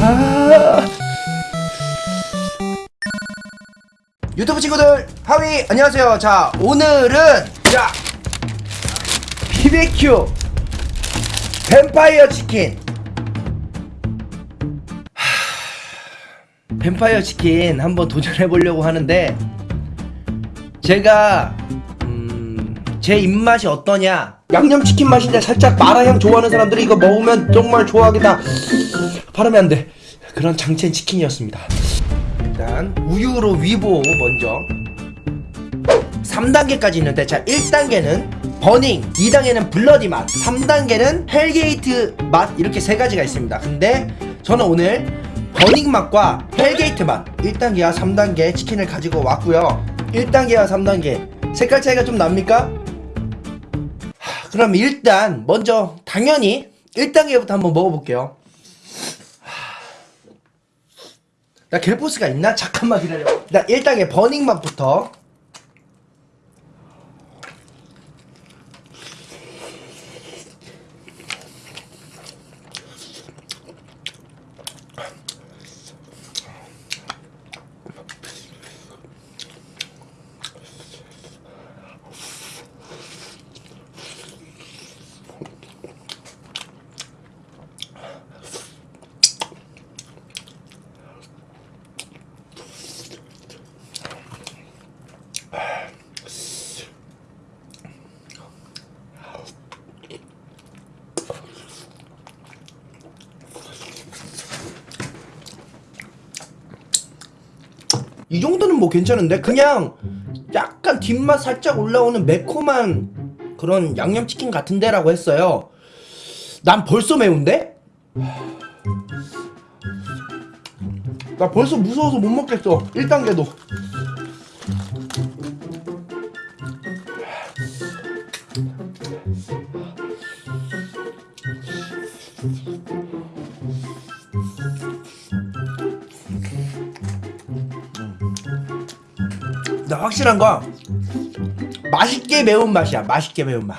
아. 유튜브 친구들 하위 안녕하세요 자 오늘은 자 BBQ 뱀파이어 치킨 하, 뱀파이어 치킨 한번 도전해 보려고 하는데 제가 음, 제 입맛이 어떠냐? 양념치킨 맛인데 살짝 마라향 좋아하는 사람들이 이거 먹으면 정말 좋아하겠다. 발음이 안돼. 그런 장첸 치킨이었습니다. 일단 우유로 위 보호 먼저. 3단계까지 있는데 자 1단계는 burning 2단계는 bloody 맛 3단계는 hell gate 맛 이렇게 세 가지가 있습니다. 근데 저는 오늘 burning 맛과 hell gate 맛 1단계와 3단계 치킨을 가지고 왔고요. 1단계와 3단계 색깔 차이가 좀 납니까? 하, 그럼 일단 먼저 당연히 1단계부터 한번 먹어볼게요. 나 갤포스가 있나? 잠깐만 기다려. 나 1단계 버닝 맛부터 이 정도는 뭐 괜찮은데? 그냥 약간 뒷맛 살짝 올라오는 매콤한 그런 양념치킨 같은데 라고 했어요. 난 벌써 매운데? 나 벌써 무서워서 못 먹겠어. 1단계도 확실한 거. 맛있게 매운 맛이야. 맛있게 매운 맛.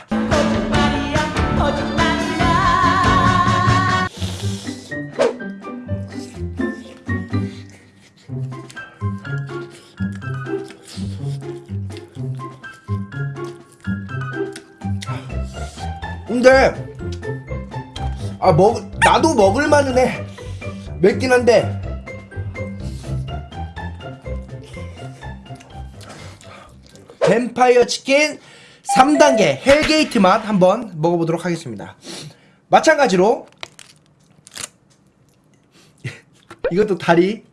근데 아 먹 나도 먹을 만은 해. 맵긴 한데 뱀파이어 치킨 3단계 헬게이트 맛 한번 먹어보도록 하겠습니다. 마찬가지로 이것도 다리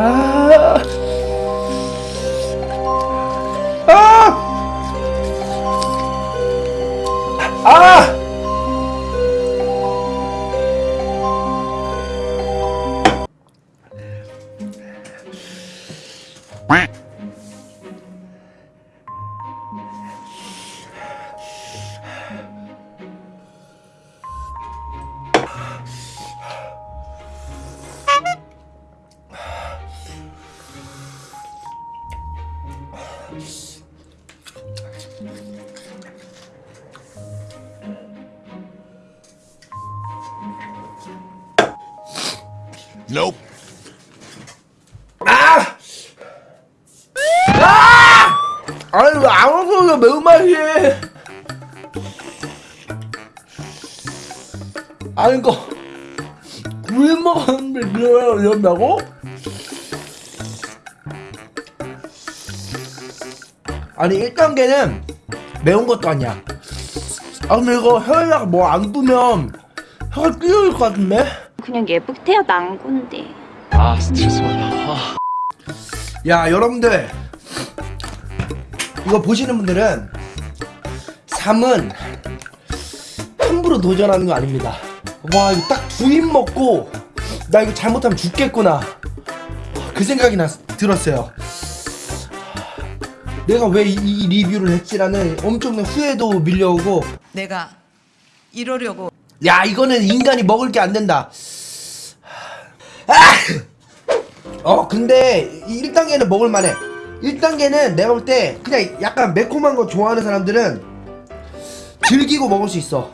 아. 아! 아! Nope. 아! 아! 아니 왜 아무것도 매운맛이 아니 이거 구이 먹었는데 이러- 이런다고? 아니 1단계는 매운 것도 아니야 아 근데 이거 혀에다가 뭐안 두면 혀가 찢어질 것 같은데? 그냥 예쁘게 태어난 건데. 아 스트레스 받아. 아. 야 여러분들 이거 보시는 분들은 삶은 함부로 도전하는 거 아닙니다. 와 이거 딱 두 입 먹고 나 이거 잘못하면 죽겠구나. 그 생각이 나, 들었어요. 내가 왜 이 리뷰를 했지라는 엄청난 후회도 밀려오고 내가 이러려고 야 이거는 인간이 먹을 게 안 된다. 아! 어 근데 1단계는 먹을 만해. 1단계는 내가 볼 때 그냥 약간 매콤한 거 좋아하는 사람들은 즐기고 먹을 수 있어.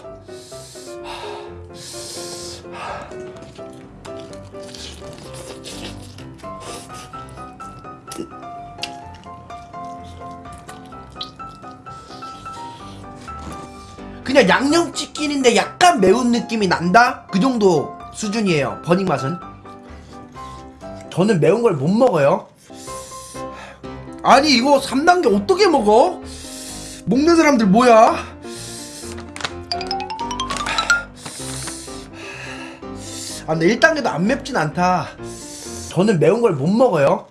그냥 양념치킨인데 약간 매운 느낌이 난다? 그 정도 수준이에요 버닝 맛은 저는 매운 걸 못 먹어요 아니 이거 3단계 어떻게 먹어? 먹는 사람들 뭐야? 아 근데 1단계도 안 맵진 않다 저는 매운 걸 못 먹어요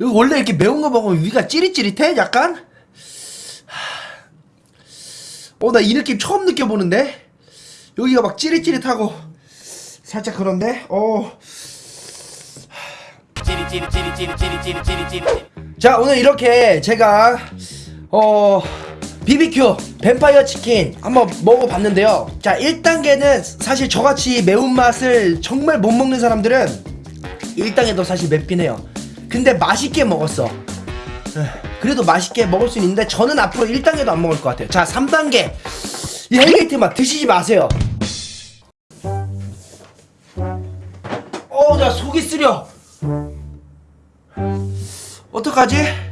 이거 원래 이렇게 매운 거 먹으면 위가 찌릿찌릿해? 약간? 어 나 이 느낌 처음 느껴보는데 여기가 막 찌릿찌릿하고 살짝 그런데 어. 자 오늘 이렇게 제가 어 BBQ 뱀파이어 치킨 한번 먹어봤는데요. 자 1단계는 사실 저같이 매운맛을 정말 못 먹는 사람들은 1단계도 사실 맵긴 해요. 근데 맛있게 먹었어. 그래도 맛있게 먹을 수 있는데 저는 앞으로 1단계도 안 먹을 것 같아요. 자 3단계. 이 hell gate 맛 드시지 마세요. 어 나 속이 쓰려 어떡하지?